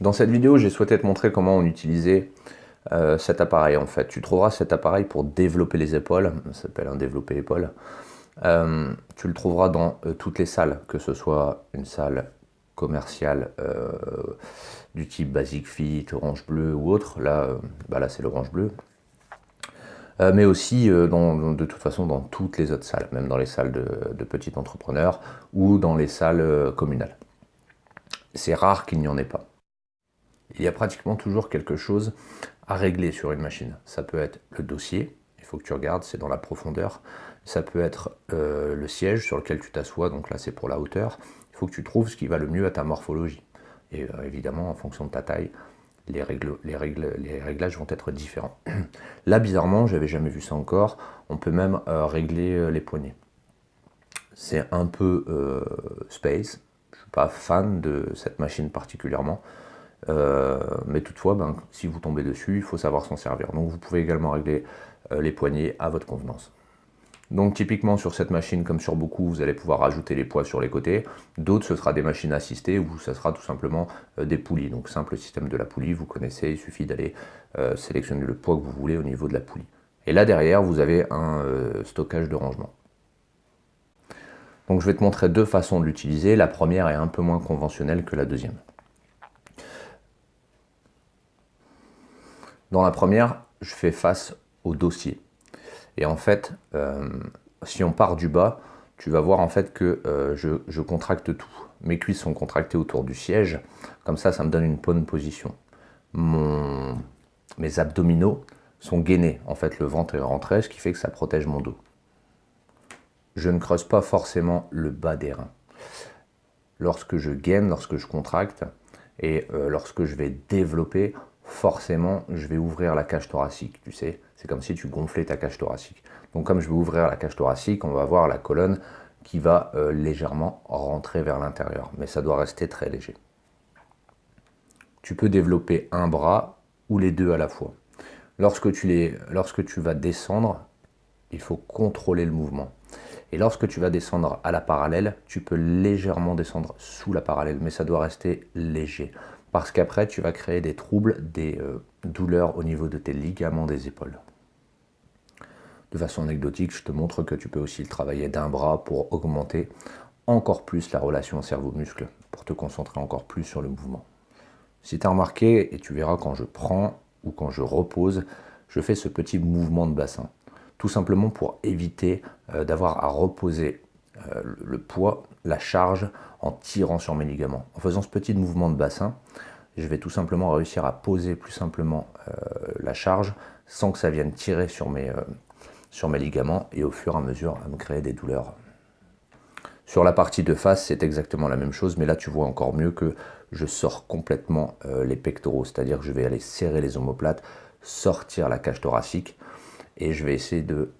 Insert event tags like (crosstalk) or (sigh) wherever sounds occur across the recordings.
Dans cette vidéo, j'ai souhaité te montrer comment on utilisait euh, cet appareil en fait. Tu trouveras cet appareil pour développer les épaules, ça s'appelle un développer épaules. Euh, tu le trouveras dans euh, toutes les salles, que ce soit une salle commerciale du type Basic Fit, Orange Bleu ou autre. Là, bah là c'est l'Orange Bleu. mais aussi de toute façon dans toutes les autres salles, même dans les salles de, de petits entrepreneurs ou dans les salles communales. C'est rare qu'il n'y en ait pas il y a pratiquement toujours quelque chose à régler sur une machine. Ça peut être le dossier, il faut que tu regardes, c'est dans la profondeur. Ça peut être euh, le siège sur lequel tu t'assois, donc là c'est pour la hauteur. Il faut que tu trouves ce qui va le mieux à ta morphologie. Et euh, évidemment, en fonction de ta taille, les, réglages vont être différents. (clears throat) Là, bizarrement, j'avais jamais vu ça encore, on peut même euh, régler les poignets. C'est un peu space, je ne suis pas fan de cette machine particulièrement. Euh, mais toutefois, ben, si vous tombez dessus, il faut savoir s'en servir. Donc vous pouvez également régler euh, les poignées à votre convenance. Donc typiquement sur cette machine, comme sur beaucoup, vous allez pouvoir rajouter les poids sur les côtés. D'autres, ce sera des machines assistées ou ce sera tout simplement euh, des poulies. Donc simple système de la poulie, vous connaissez, il suffit d'aller sélectionner le poids que vous voulez au niveau de la poulie. Et là derrière, vous avez un stockage de rangement. Donc je vais te montrer deux façons de l'utiliser. La première est un peu moins conventionnelle que la deuxième. Dans la première, je fais face au dossier. Et en fait, euh, si on part du bas, tu vas voir en fait que euh, je, contracte tout. Mes cuisses sont contractées autour du siège, comme ça, ça me donne une bonne position. mes abdominaux sont gainés, en fait le ventre est rentré, ce qui fait que ça protège mon dos. Je ne creuse pas forcément le bas des reins. Lorsque je gaine, lorsque je contracte, et euh, lorsque je vais développer, forcément, je vais ouvrir la cage thoracique, tu sais. C'est comme si tu gonflais ta cage thoracique. Donc comme je vais ouvrir la cage thoracique, on va voir la colonne qui va euh, légèrement rentrer vers l'intérieur. Mais ça doit rester très léger. Tu peux développer un bras ou les deux à la fois. Lorsque tu, les, lorsque tu vas descendre, il faut contrôler le mouvement. Et lorsque tu vas descendre à la parallèle, tu peux légèrement descendre sous la parallèle, mais ça doit rester léger parce qu'après tu vas créer des troubles, des euh, douleurs au niveau de tes ligaments des épaules. De façon anecdotique, je te montre que tu peux aussi le travailler d'un bras pour augmenter encore plus la relation cerveau-muscle, pour te concentrer encore plus sur le mouvement. Si tu as remarqué, et tu verras quand je prends ou quand je repose, je fais ce petit mouvement de bassin. Tout simplement pour éviter euh, d'avoir à reposer le poids, la charge en tirant sur mes ligaments. En faisant ce petit mouvement de bassin, je vais tout simplement réussir à poser plus simplement euh, la charge sans que ça vienne tirer sur mes, euh, sur mes ligaments et au fur et à mesure à me créer des douleurs. Sur la partie de face, c'est exactement la même chose, mais là tu vois encore mieux que je sors complètement les pectoraux, c'est-à-dire que je vais aller serrer les omoplates, sortir la cage thoracique et je vais essayer de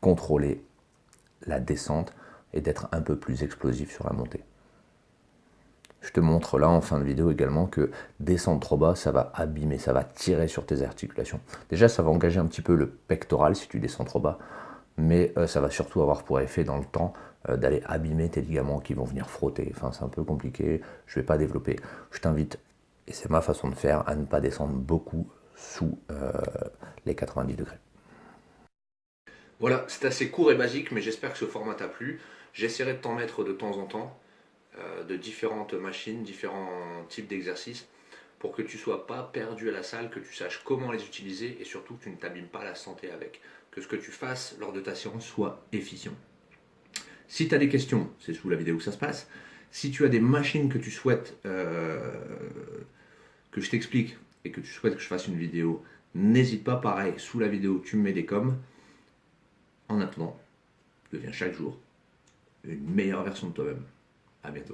contrôler la descente et d'être un peu plus explosif sur la montée. Je te montre là en fin de vidéo également que descendre trop bas, ça va abîmer, ça va tirer sur tes articulations. Déjà, ça va engager un petit peu le pectoral si tu descends trop bas, mais euh, ça va surtout avoir pour effet dans le temps euh, d'aller abîmer tes ligaments qui vont venir frotter. Enfin, c'est un peu compliqué, je ne vais pas développer. Je t'invite, et c'est ma façon de faire, à ne pas descendre beaucoup sous euh, les 90 degrés. Voilà, c'est assez court et basique, mais j'espère que ce format t'a plu. J'essaierai de t'en mettre de temps en temps, euh, de différentes machines, différents types d'exercices, pour que tu ne sois pas perdu à la salle, que tu saches comment les utiliser et surtout que tu ne t'abîmes pas la santé avec. Que ce que tu fasses lors de ta séance soit efficient. Si tu as des questions, c'est sous la vidéo que ça se passe. Si tu as des machines que tu souhaites euh, que je t'explique et que tu souhaites que je fasse une vidéo, n'hésite pas, pareil, sous la vidéo, tu me mets des coms. En attendant, deviens chaque jour une meilleure version de toi-même. À bientôt.